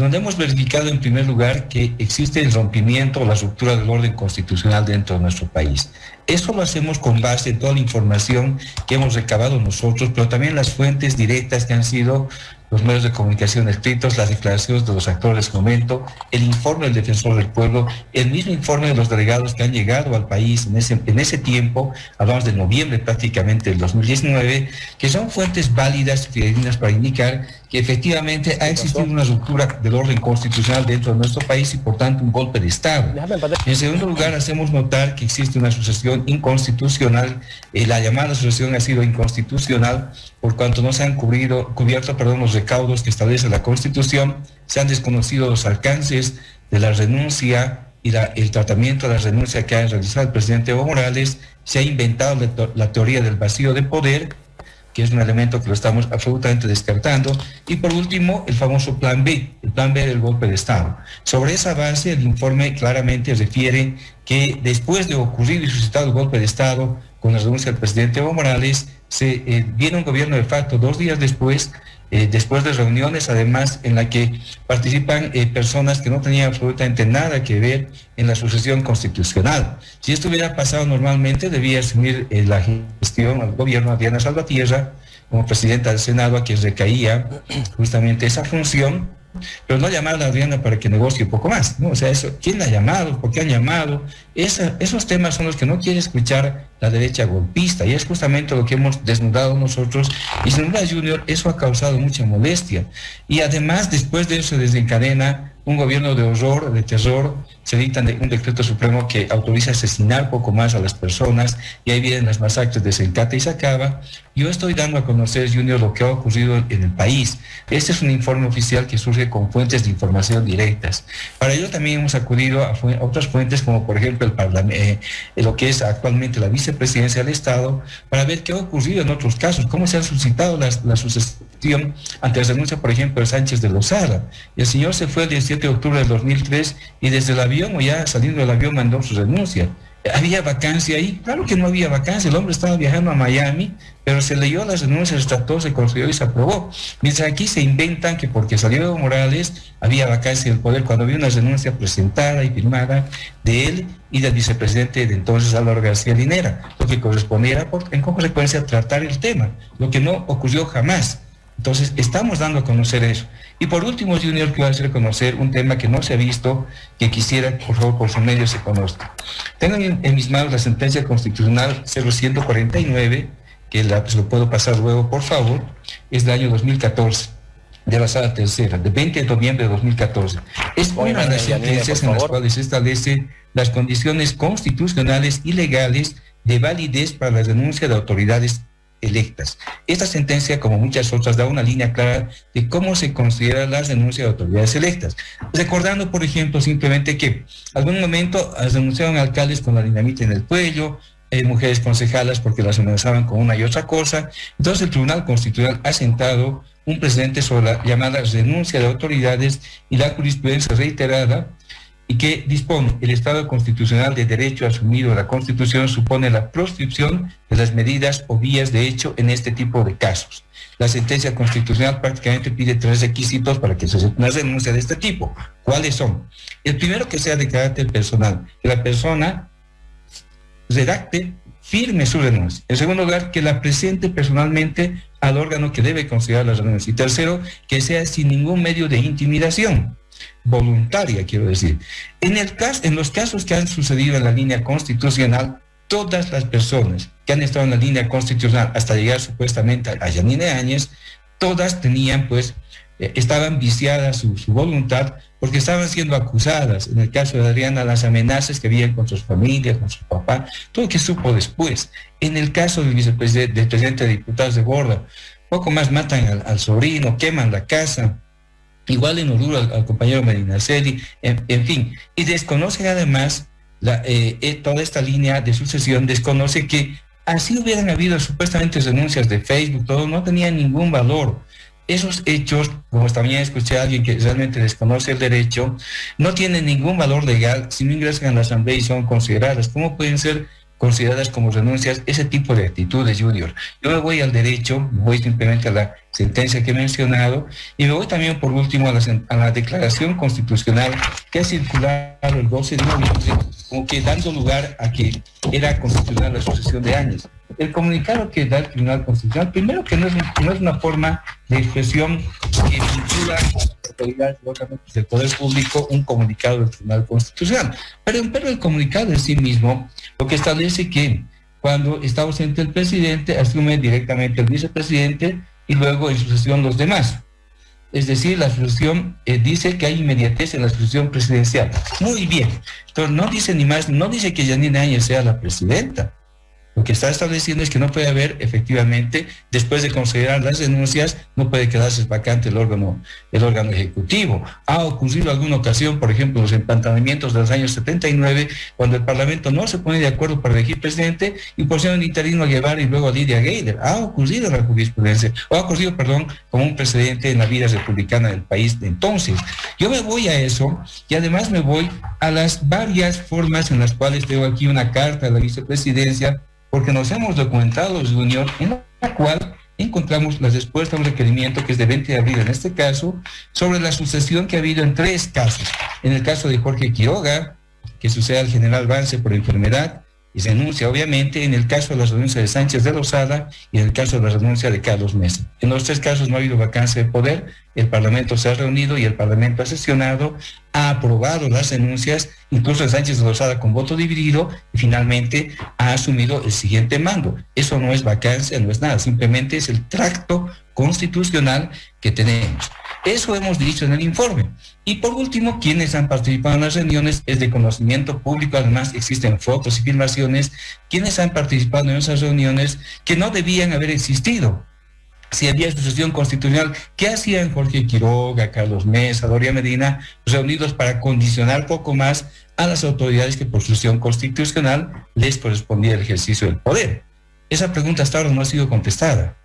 donde hemos verificado en primer lugar que existe el rompimiento o la ruptura del orden constitucional dentro de nuestro país. Eso lo hacemos con base en toda la información que hemos recabado nosotros, pero también las fuentes directas que han sido los medios de comunicación escritos, las declaraciones de los actores de ese momento, el informe del defensor del pueblo, el mismo informe de los delegados que han llegado al país en ese, en ese tiempo, hablamos de noviembre prácticamente del 2019, que son fuentes válidas y fidedignas para indicar que efectivamente ha existido una ruptura del orden constitucional dentro de nuestro país y por tanto un golpe de Estado. En segundo lugar, hacemos notar que existe una sucesión inconstitucional, eh, la llamada sucesión ha sido inconstitucional por cuanto no se han cubierto perdón, los recaudos que establece la Constitución, se han desconocido los alcances de la renuncia y el tratamiento de la renuncia que ha realizado el presidente Evo Morales, se ha inventado la teoría del vacío de poder que es un elemento que lo estamos absolutamente descartando. Y por último, el famoso plan B, el plan B del golpe de Estado. Sobre esa base, el informe claramente refiere que después de ocurrir y suscitado el golpe de Estado, con la renuncia del presidente Evo Morales, se eh, viene un gobierno de facto dos días después eh, después de reuniones, además, en la que participan eh, personas que no tenían absolutamente nada que ver en la sucesión constitucional. Si esto hubiera pasado normalmente, debía asumir la gestión al gobierno Diana Salvatierra como presidenta del Senado, a quien recaía justamente esa función, pero no llamar a Adriana para que negocie un poco más, ¿no? O sea, eso, ¿quién la ha llamado? ¿Por qué han llamado? esos temas son los que no quiere escuchar la derecha golpista y es justamente lo que hemos desnudado nosotros y sin duda Junior eso ha causado mucha molestia y además después de eso se desencadena un gobierno de horror, de terror, se dicta un decreto supremo que autoriza asesinar poco más a las personas y ahí vienen las masacres de Sencata y Sacaba. Yo estoy dando a conocer, Junior, lo que ha ocurrido en el país. Este es un informe oficial que surge con fuentes de información directas. Para ello también hemos acudido a, otras fuentes como por ejemplo el Parlamento, eh, lo que es actualmente la vicepresidencia del Estado, para ver qué ha ocurrido en otros casos, cómo se han suscitado las, la sucesión ante la renuncia, por ejemplo, de Sánchez de Lozada. El señor se fue el 17 de octubre del 2003 y desde el avión o ya saliendo del avión mandó su renuncia. ¿Había vacancia ahí? Claro que no había vacancia, el hombre estaba viajando a Miami, pero se leyó las renuncias, trató, se construyó y se aprobó. Mientras aquí se inventan que porque salió Evo Morales había vacancia del poder, cuando había una renuncia presentada y firmada de él y del vicepresidente de entonces Álvaro García Linera, lo que correspondía en consecuencia tratar el tema, lo que no ocurrió jamás. Entonces, estamos dando a conocer eso. Y por último, Junior, quiero hacer conocer un tema que no se ha visto, que quisiera, por favor, por su medio se conozca. Tengo en, mis manos la sentencia constitucional 0149, que la, pues, lo puedo pasar luego, por favor, es del año 2014 de la sala tercera, de 20 de noviembre de 2014. Es una de las sentencias en las cuales se establecen las condiciones constitucionales y legales de validez para la denuncia de autoridades electas. Esta sentencia, como muchas otras, da una línea clara de cómo se considera la denuncia de autoridades electas. Recordando, por ejemplo, simplemente que algún momento denunciaron alcaldes con la dinamita en el cuello, eh, mujeres concejalas porque las amenazaban con una y otra cosa. Entonces el Tribunal Constitucional ha sentado un precedente sobre la llamada denuncia de autoridades y la jurisprudencia reiterada y que dispone el Estado constitucional de derecho asumido en la Constitución supone la proscripción de las medidas o vías de hecho en este tipo de casos. La sentencia constitucional prácticamente pide tres requisitos para que se una denuncia de este tipo. ¿Cuáles son? El primero que sea de carácter personal, que la persona redacte, firme su denuncia. En segundo lugar, que la presente personalmente al órgano que debe considerar la renuncia. Y tercero, que sea sin ningún medio de intimidación voluntaria, quiero decir. En, el caso, en los casos que han sucedido en la línea constitucional, todas las personas que han estado en la línea constitucional hasta llegar supuestamente a Yanine Áñez, todas tenían pues, eh, estaban viciadas su, voluntad porque estaban siendo acusadas, en el caso de Adriana, las amenazas que había con sus familias, con su papá, todo lo que supo después. En el caso del vicepresidente, del presidente de diputados de Borda, poco más matan al sobrino, queman la casa, igual en Oruro al, compañero Medina en, en, fin, y desconocen además eh, eh, toda esta línea de sucesión, desconoce que así hubieran habido supuestamente denuncias de Facebook, todo no tenía ningún valor. Esos hechos, como también escuché a alguien que realmente desconoce el derecho, no tienen ningún valor legal si no ingresan a la asamblea y son consideradas. ¿Cómo pueden ser consideradas como renuncias ese tipo de actitudes, Junior? Yo me voy al derecho, voy simplemente a la sentencia que he mencionado, y me voy también por último a la, a la declaración constitucional que ha circulado el 12 de noviembre, como que dando lugar a que era constitucional la sucesión de años. El comunicado que da el Tribunal Constitucional, primero que no es, no es una forma de expresión que vincula del poder público un comunicado del Tribunal Constitucional. Pero, pero el comunicado en sí mismo lo que establece que cuando está ausente el presidente, asume directamente el vicepresidente y luego en sucesión los demás. Es decir, la sucesión eh, dice que hay inmediatez en la sucesión presidencial. Muy bien. Entonces no dice ni más, no dice que Janine Áñez sea la presidenta. Lo que está estableciendo es que no puede haber efectivamente, después de considerar las denuncias, no puede quedarse vacante el órgano, el órgano ejecutivo. Ha ocurrido alguna ocasión, por ejemplo, los empantanamientos de los años 79, cuando el Parlamento no se pone de acuerdo para elegir presidente y pusieron interino a Guevara y luego a Lidia Geider. Ha ocurrido la jurisprudencia, o ha ocurrido, perdón, como un precedente en la vida republicana del país de entonces. Yo me voy a eso y además me voy a las varias formas en las cuales tengo aquí una carta de la vicepresidencia porque nos hemos documentado, Junior, en la cual encontramos la respuesta a un requerimiento que es de 20 de abril en este caso, sobre la sucesión que ha habido en tres casos. En el caso de Jorge Quiroga, que sucede al general Vance por enfermedad, y se denuncia obviamente en el caso de la renuncia de Sánchez de Lozada y en el caso de la renuncia de Carlos Mesa. En los tres casos no ha habido vacancia de poder, el Parlamento se ha reunido y el Parlamento ha sesionado, ha aprobado las denuncias, incluso Sánchez de Lozada con voto dividido y finalmente ha asumido el siguiente mando. Eso no es vacancia, no es nada, simplemente es el tracto constitucional que tenemos. Eso hemos dicho en el informe. Y por último, quienes han participado en las reuniones es de conocimiento público, además existen fotos y filmaciones, quienes han participado en esas reuniones que no debían haber existido. Si había sucesión constitucional, ¿qué hacían Jorge Quiroga, Carlos Mesa, Doria Medina, reunidos para condicionar poco más a las autoridades que por sucesión constitucional les correspondía el ejercicio del poder? Esa pregunta hasta ahora no ha sido contestada.